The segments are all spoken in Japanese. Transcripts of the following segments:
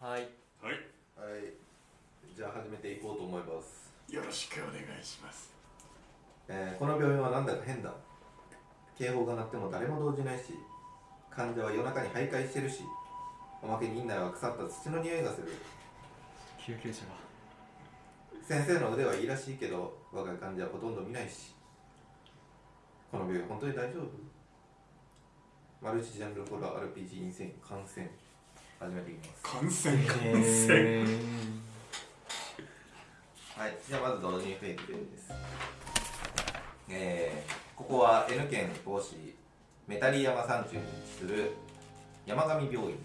はい。はい。はい。じゃあ始めていこうと思います、よろしくお願いします。えーこの病院はなんだか変だ。警報が鳴っても誰も動じないし患者は夜中に徘徊してるしおまけに院内は腐った土の匂いがする。救急車が先生の腕はいいらしいけど若い患者はほとんど見ないしこの病院本当に大丈夫？マルチジャンルホラー RPG 2000感染始めていきます感染感染、えはい、じゃあまず導入フェイクです。えー、ここは N 県防止メタリ山山中に位置する山上病院。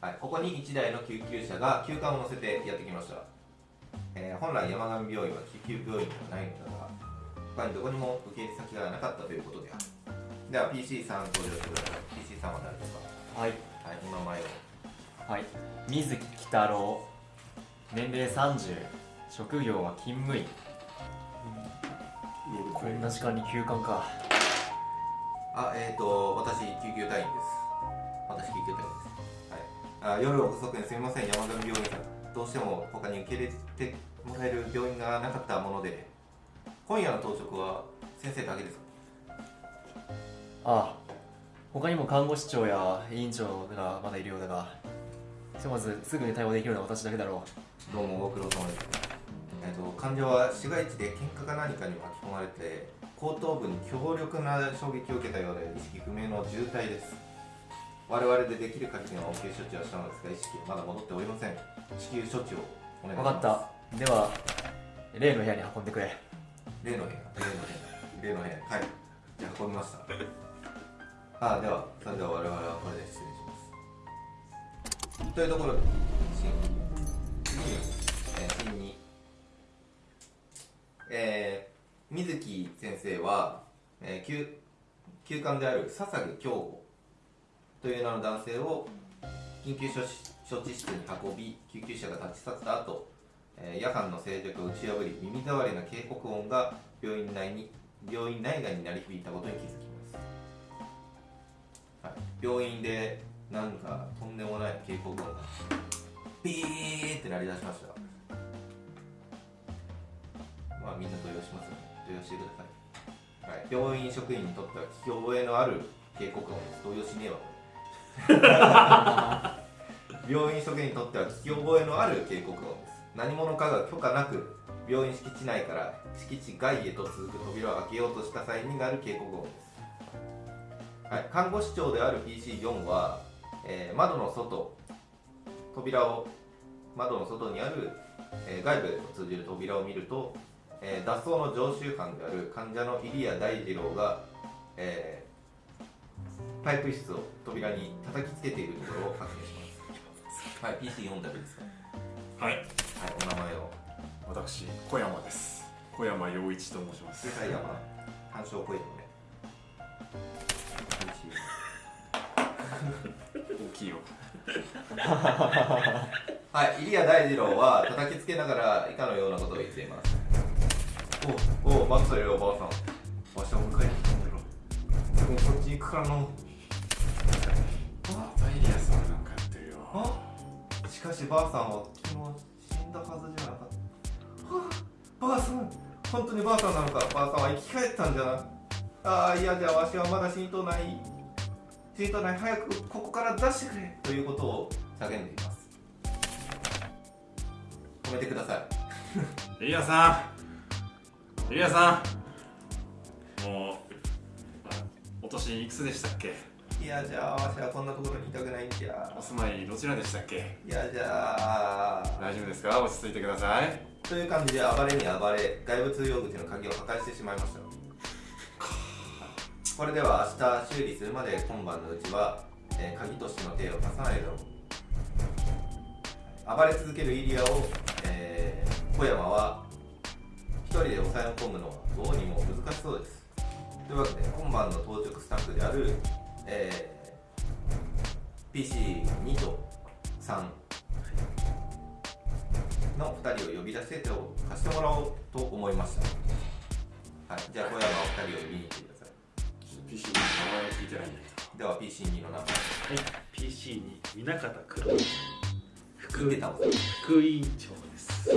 はい、ここに1台の救急車が急患を乗せてやってきました。えー本来山上病院は救急病院ではないのだが、他にどこにも受け入れ先がなかったということである。では PC さん登場してください。PC さんは誰ですか？ー、はいはい、お名前を。はい水木鬼太郎年齢30職業は勤務医こんな時間に休館かあ、えっ、ー、と、私、救急隊員です。私、救急隊員です。はい。あ夜遅くにすみません、山上病院さん。どうしても他に受け入れてもらえる病院がなかったもので、今夜の当直は先生だけですか？ああ他にも看護師長や委員長がまだいるようだがひとまずすぐに対応できるのは私だけだろどうもご苦労様です。えっ、と、患者は市街地で喧嘩か何かに巻き込まれて、後頭部に強力な衝撃を受けたようで、意識不明の重体です。我々でできる限りの応急処置はしたのですが、意識はまだ戻っておりません。至急処置をお願いします。う分かったでは例の部屋に運んでくれ例の部屋、例の部屋、例の部屋、はい。じゃあ運びました。あでは、それでは我々はこれで失礼します。というところで、シーン次に、えー、シーンに、えー、水木先生は、えー、休休館である笹毛京吾という名の男性を緊急処置処置室に運び救急車が立ち去った後、えー夜間の静寂を打ち破り耳障りな警告音が病院内に病院内外に鳴り響いたことに気づき、はい、病院でなんかとんでもない警告音がピーって鳴り出しましたまあみんな動揺しますよね。動揺してください、はい、病院職員にとっては聞き覚えのある警告音です。動揺しねえわ 病院職員にとっては聞き覚えのある警告音です。何者かが許可なく病院敷地内から敷地外へと続く扉を開けようとした際になる警告音です、はい、看護師長である PC4 は、えー窓の外扉を窓の外にある、えー外部へと通じる扉を見ると、えー脱走の常習犯である患者の入谷大二郎が、えーパイプ室を扉に叩きつけているところを発見します。はい、PC4 だけですか？はいはい、お名前を。私小山です小山陽一と申します世界山、単勝声のね。大きいよ はい、入谷大二郎は叩きつけながら以下のようなことを言っています。おお、待ってたよ、おばあさん。わしは迎えに来たんだろ。でもこっち行くからの。あパエリアさんなんかやってるよあしかしばあさんは昨日死んだはずじゃなかった。はあ、ばあさん、本当にばあさんなのか。ばあさんは生き返ったんじゃな。ああ、いやじゃあわしはまだ死にとうない。死にとうない。早くここから出してくれ。ということを叫んでいます。止めてください。エリアさんエリアさんもうあお年いくつでしたっけ？いやじゃあわしはこんなところにいたくないんじゃお住まいどちらでしたっけ？いやじゃあ大丈夫ですか？落ち着いてくださいという感じで暴れに暴れ外部通用口の鍵を破壊してしまいましたこれでは明日修理するまで今晩のうちは、えー鍵としての手を出さないだろ。う暴れ続けるイリアを、えー小山は一人で抑え込むのはどうにも難しそうです。というわけで今晩の当直スタッフである、えー PC2 と3の2人を呼び出して手を貸してもらおうと思いました。はい、じゃあ小山お二人を呼びに行ってくださ PC の名前を聞いてないんだけいでは PC2 の名前はい、PC に南方黒。い見てたわ。副委員長です。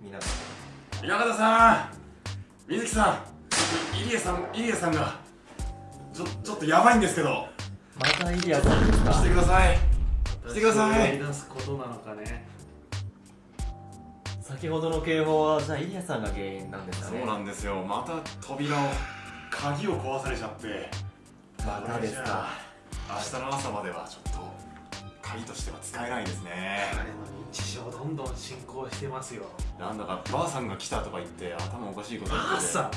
みん。な宮方さん。水木さん。入江さん入江さんがちょちょっとやばいんですけど。またイリアさんですか来てください。来てください。やり出すことなのかね先ほどの警報はじゃあイリアさんが原因なんですかね。そうなんですよ。また扉を鍵を壊されちゃって。またですか。明日の朝まではちょっと鍵としては使えないですね。彼の認知症どんどん進行してますよ。なんだかばあさんが来たとか言って頭おかしいこと言ってて。ばあさん？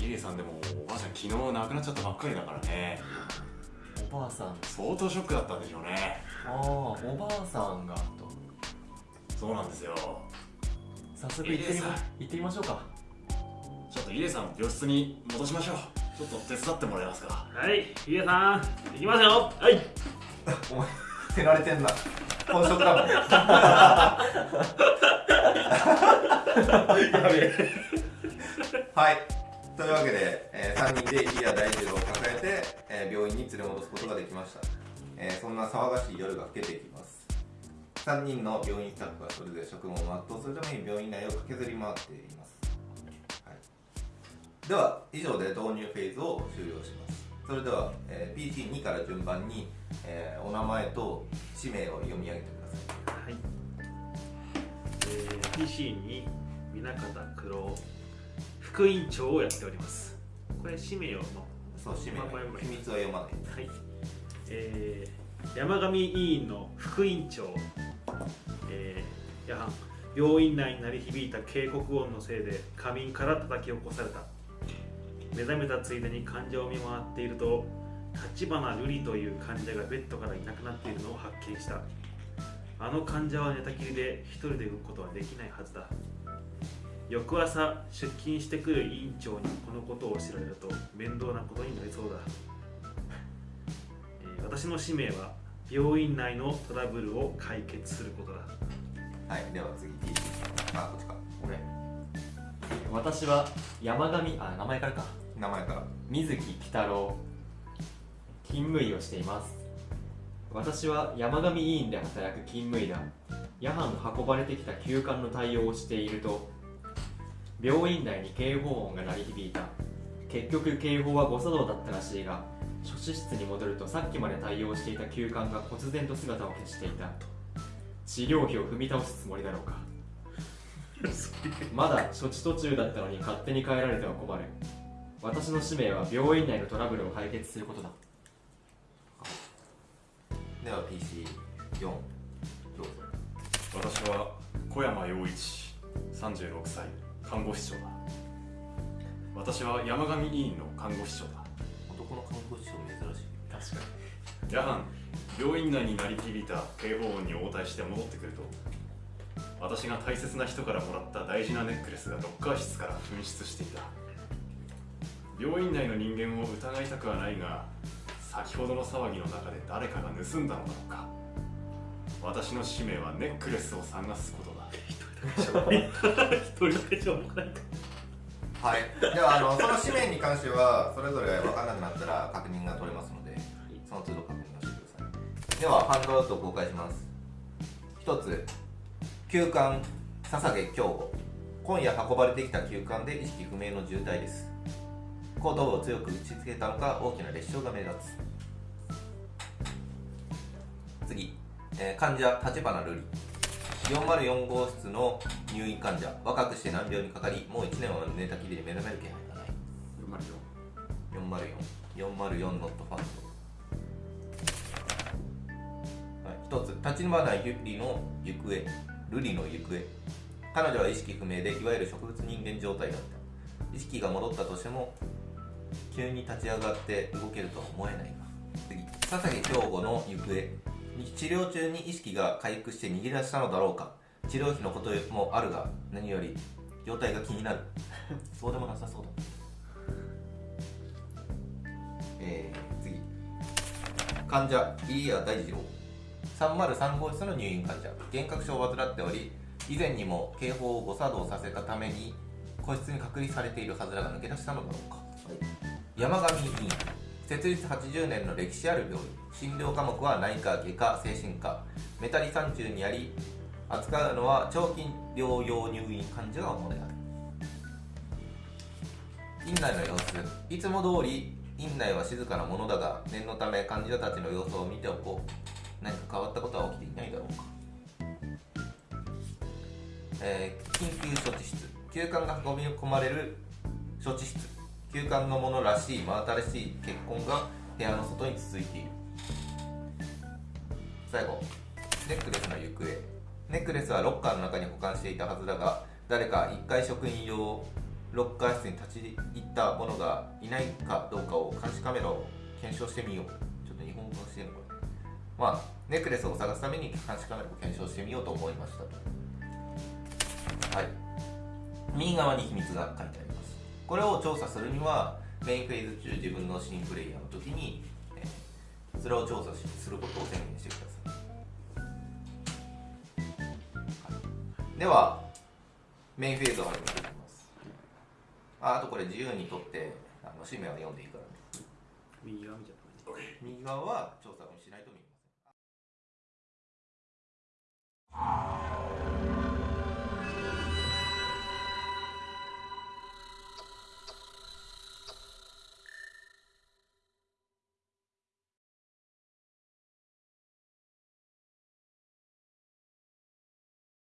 入江さんでもおばあちゃん昨日亡くなっちゃったばっかりだからね。おばあさん相当ショックだったんでしょうね。ああ。おばあさんがと。そうなんですよ。早速行ってみまイリアさん。行ってみましょうかと入江さん病室に戻しましょう。ちょっと手伝ってもらえますか？はいヒデさん行きますよ。はい。お前れてんな。本職だもん。やべえ。はい。というわけで、え3人でイリア大二郎を抱えて、えー病院に連れ戻すことができました、えーそんな騒がしい夜が更けていきます。3人の病院スタッフはそれぞれ職務を全うするために病院内を駆けずり回っています、はい、では以上で導入フェーズを終了します。それでは、えー PC2 から順番に、えーお名前と氏名を読み上げてください。はい、えー、PC に南方黒副委員長をやっております。これ氏名をもそう氏名。秘密は読まない。はい、えー、山上委員の副委員長、えー、やはん病院内に鳴り響いた警告音のせいで仮眠から叩き起こされた目覚めたついでに患者を見回っていると立花瑠璃という患者がベッドからいなくなっているのを発見した。あの患者は寝たきりで一人で動くことはできないはずだ。翌朝出勤してくる委員長にこのことを知られると面倒なことになりそうだ。えー私の使命は病院内のトラブルを解決することだ。はいでは次 PC あこっちか。俺私は山上あ名前からか名前から。水木鬼太郎。勤務医をしています。私は山上医院で働く勤務医だ。夜半運ばれてきた急患の対応をしていると。病院内に警報音が鳴り響いた。結局警報は誤作動だったらしいが処置室に戻るとさっきまで対応していた急患が忽然と姿を消していた。治療費を踏み倒すつもりだろうか。まだ処置途中だったのに勝手に帰られては困る私の使命は病院内のトラブルを解決することだ。では PC4 どうぞ。私は小山陽一36歳看護師長だ。私は山上委員の看護師長だ。男の看護師長珍しい。確か夜半病院内に鳴り響いた警報音に応対して戻ってくると私が大切な人からもらった大事なネックレスがロッカー室から紛失していた病院内の人間を疑いたくはないが先ほどの騒ぎの中で誰かが盗んだのだろうか。私の使命はネックレスを探すことだ。一人だけしょうもないはい。ではあのその紙面に関してはそれぞれ分からなくなったら確認が取れますのでその都度確認をしてください。ではハンドアウトを公開します。一つ急患笹毛京吾今夜運ばれてきた急患で意識不明の重体です後頭部を強く打ちつけたのか大きな裂傷が目立つ。次、えー患者立花瑠璃。404号室の入院患者。若くして難病にかかりもう1年は寝たきりで目覚める気配がない。404 404ノットファンド。はい、一つ立花ゆりの行方。瑠璃の行方。彼女は意識不明でいわゆる植物人間状態だった。意識が戻ったとしても急に立ち上がって動けるとは思えないが次笹毛京吾の行方治療中に意識が回復して逃げ出したのだろうか。治療費のこともあるが何より状態が気になる。そうでもなさそうだ。えー、次。患者入谷大二郎303号室の入院患者。幻覚症を患っており以前にも警報を誤作動させたために個室に隔離されているはずだが抜け出したのだろうか、はい。山上委員設立80年の歴史ある病院診療科目は内科外科精神科。メタリ山中にあり扱うのは長期療養入院患者が主である。院内の様子。いつも通り院内は静かなものだが念のため患者たちの様子を見ておこう。何か変わったことは起きていないだろうか、えー緊急処置室。急患が運び込まれる処置室。急患のものらしい真新しい血痕が部屋の外に続いている最後ネックレスの行方。ネックレスはロッカーの中に保管していたはずだが誰か1階職員用ロッカー室に立ち入った者がいないかどうかを監視カメラを検証してみよう。ちょっと日本語化してるのかなまあネックレスを探すために監視カメラを検証してみようと思いましたと。はい。右側に秘密が書いてあります。これを調査するにはメインフェーズ中自分の新プレイヤーの時に、えーそれを調査しすることを宣言してください、はい。ではメインフェーズを始めていきます。ああとこれ自由にとってあの氏名は読んでいいからね。右側みたいな感じ右側は調査をしないと見